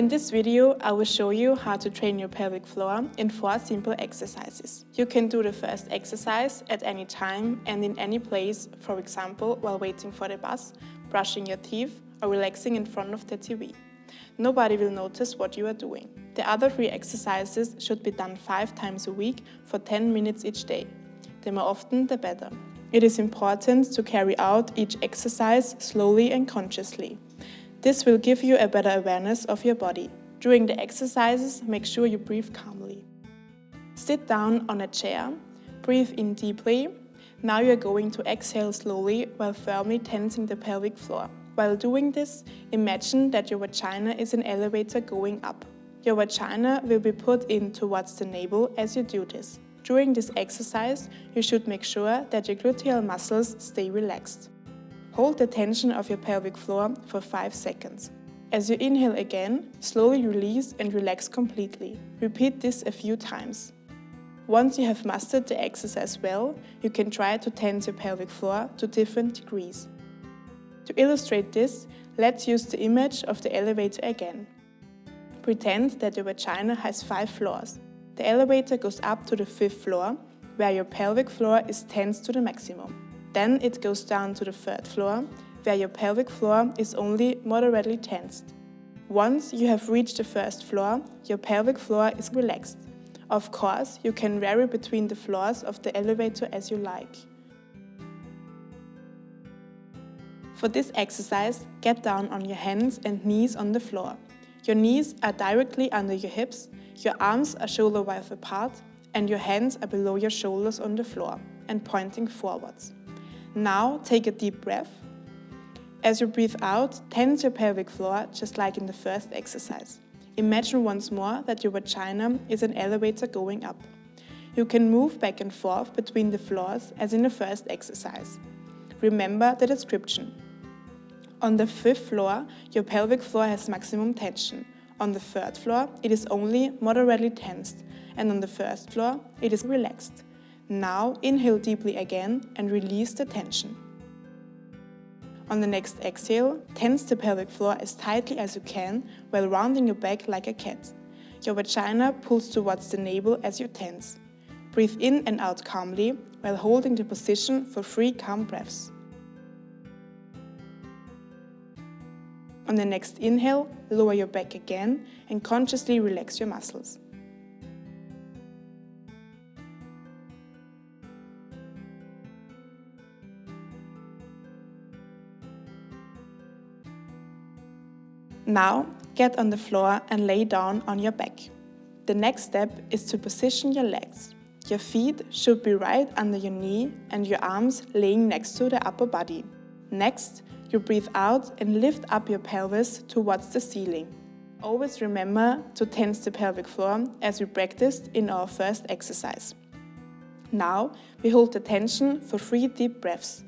In this video, I will show you how to train your pelvic floor in four simple exercises. You can do the first exercise at any time and in any place, for example, while waiting for the bus, brushing your teeth or relaxing in front of the TV. Nobody will notice what you are doing. The other three exercises should be done five times a week for 10 minutes each day. The more often, the better. It is important to carry out each exercise slowly and consciously. This will give you a better awareness of your body. During the exercises, make sure you breathe calmly. Sit down on a chair, breathe in deeply. Now you are going to exhale slowly while firmly tensing the pelvic floor. While doing this, imagine that your vagina is an elevator going up. Your vagina will be put in towards the navel as you do this. During this exercise, you should make sure that your gluteal muscles stay relaxed. Hold the tension of your pelvic floor for 5 seconds. As you inhale again, slowly release and relax completely. Repeat this a few times. Once you have mastered the exercise well, you can try to tense your pelvic floor to different degrees. To illustrate this, let's use the image of the elevator again. Pretend that your vagina has 5 floors. The elevator goes up to the 5th floor, where your pelvic floor is tensed to the maximum. Then it goes down to the third floor, where your pelvic floor is only moderately tensed. Once you have reached the first floor, your pelvic floor is relaxed. Of course, you can vary between the floors of the elevator as you like. For this exercise, get down on your hands and knees on the floor. Your knees are directly under your hips, your arms are shoulder width apart, and your hands are below your shoulders on the floor and pointing forwards. Now take a deep breath. As you breathe out, tense your pelvic floor just like in the first exercise. Imagine once more that your vagina is an elevator going up. You can move back and forth between the floors as in the first exercise. Remember the description. On the fifth floor, your pelvic floor has maximum tension. On the third floor, it is only moderately tensed, and on the first floor, it is relaxed. Now inhale deeply again and release the tension. On the next exhale, tense the pelvic floor as tightly as you can while rounding your back like a cat. Your vagina pulls towards the navel as you tense. Breathe in and out calmly while holding the position for three calm breaths. On the next inhale, lower your back again and consciously relax your muscles. Now, get on the floor and lay down on your back. The next step is to position your legs. Your feet should be right under your knee and your arms laying next to the upper body. Next, you breathe out and lift up your pelvis towards the ceiling. Always remember to tense the pelvic floor as we practiced in our first exercise. Now, we hold the tension for three deep breaths.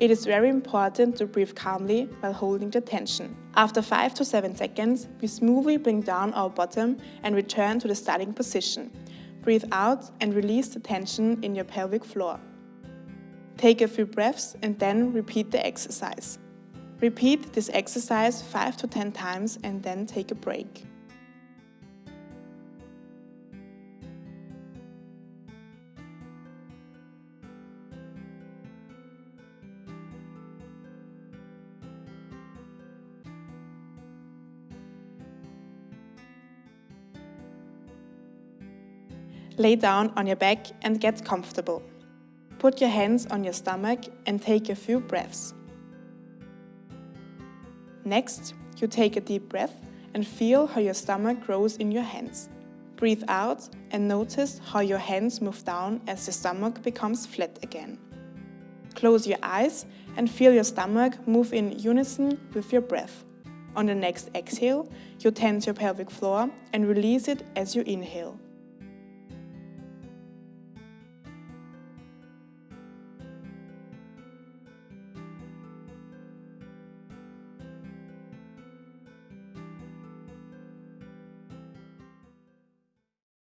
It is very important to breathe calmly while holding the tension. After 5 to 7 seconds, we smoothly bring down our bottom and return to the starting position. Breathe out and release the tension in your pelvic floor. Take a few breaths and then repeat the exercise. Repeat this exercise 5 to 10 times and then take a break. Lay down on your back and get comfortable. Put your hands on your stomach and take a few breaths. Next, you take a deep breath and feel how your stomach grows in your hands. Breathe out and notice how your hands move down as the stomach becomes flat again. Close your eyes and feel your stomach move in unison with your breath. On the next exhale, you tense your pelvic floor and release it as you inhale.